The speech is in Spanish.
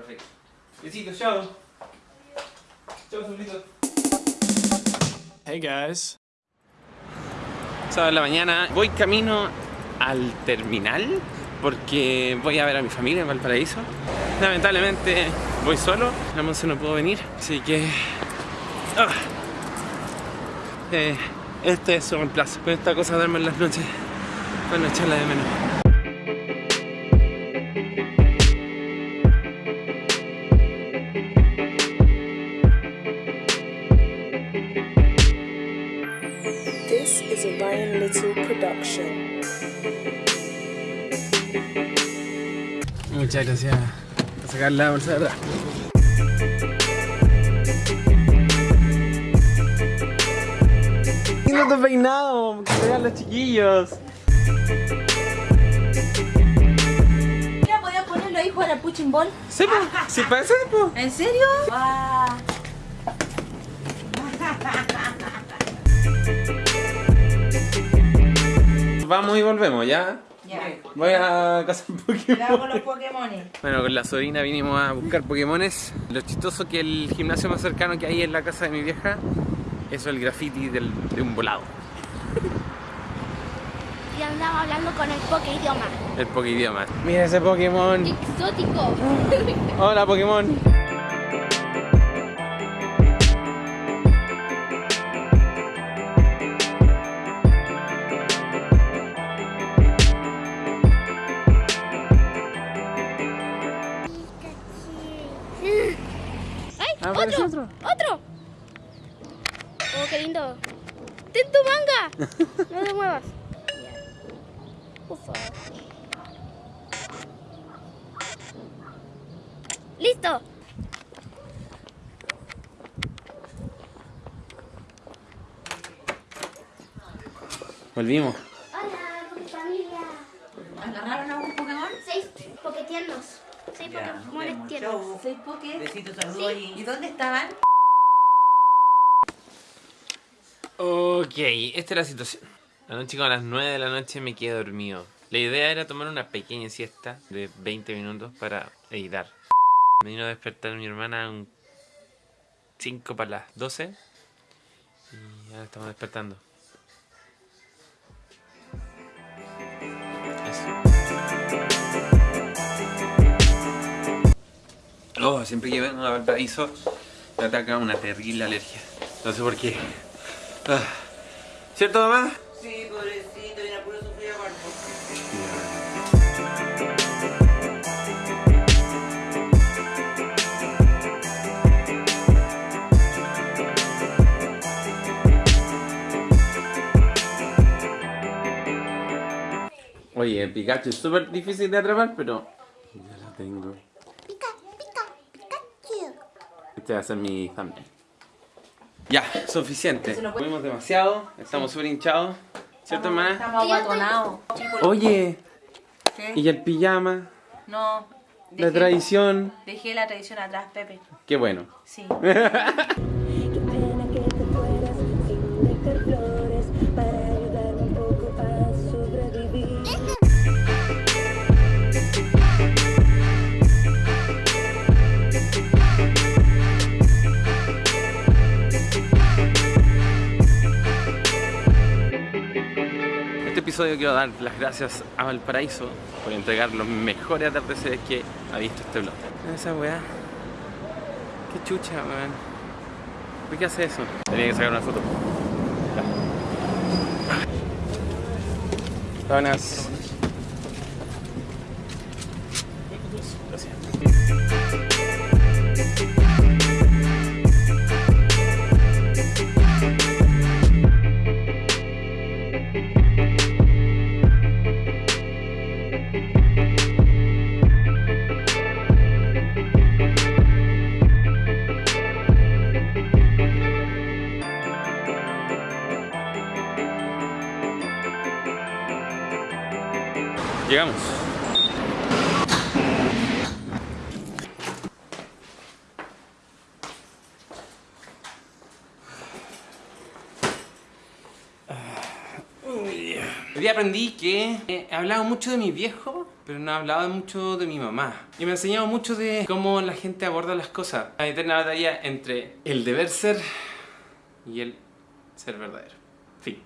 Perfecto. Besitos, chao. Chao, Saulito. Hey guys. Sábado en la mañana, voy camino al terminal porque voy a ver a mi familia en Valparaíso. Lamentablemente voy solo, la Monse no pudo venir, así que... ah, eh, este es su reemplazo. Con esta cosa de en las noches, para no echarla de menos. Is a Ryan Little production. Muchas gracias por sacar la bolsa de atrás. Lindo tu peinado, que se vean los chiquillos. Mira, podías ponerlo ahí jugar al punching ball. Sí, pues, sí pues. ¿En serio? Guau. Vamos y volvemos, ¿ya? Ya. Voy a cazar Pokémon. Con los Pokémon. Bueno, con la sobrina vinimos a buscar Pokémones. Lo chistoso que el gimnasio más cercano que hay en la casa de mi vieja es el graffiti del- de un volado, Y andaba hablando con el poke idioma. el Pokéidioma. Mira ese Pokémon. Exótico. Hola Pokémon. Ah, ¡Otro! ¡Otro! ¡Oh, qué lindo! ¡Ten tu manga! No te muevas. ¡Listo! Volvimos. Hola, familia. ¿Agarraron algún Pokémon? Seis poquetiernos. Seis Ya, tiernos. Chau. ¿Seis Poké? Besitos, saludos ¿Y y... dónde estaban? Ok, esta es la situación. Anoche como a las 9 de la noche me quedé dormido. La idea era tomar una pequeña siesta de 20 minutos para editar. Me vino a despertar mi hermana a un 5 para las 12 y ahora estamos despertando. Eso. Oh, siempre que vengo a Valparaíso me ataca una terrible alergia. No sé por qué. Ah. ¿Cierto, mamá? Sí, pobrecito, viene a puro sufrir aparte. Oye, el Pikachu es súper difícil de atrapar, pero ya lo tengo. Este va a ser mi thumbnail. Ya, suficiente. Comimos demasiado, estamos súper hinchados. ¿Cierto, hermana? Estamos aguatonados. Oye, ¿Qué? ¿y el pijama? No. La dejé- tradición. Dejé la tradición atrás, Pepe. Qué bueno. Sí. episodio quiero dar las gracias a Valparaíso por entregar los mejores atardeceres que ha visto este blog. Esa weá. Qué chucha, weón. ¿Por qué hace eso? Tenía que sacar una foto. Buenas. Llegamos. Hoy día aprendí que he hablado mucho de mi viejo pero no ha hablado mucho de mi mamá. Y me ha enseñado mucho de cómo la gente aborda las cosas. La eterna batalla entre el deber ser y el ser verdadero. Fin.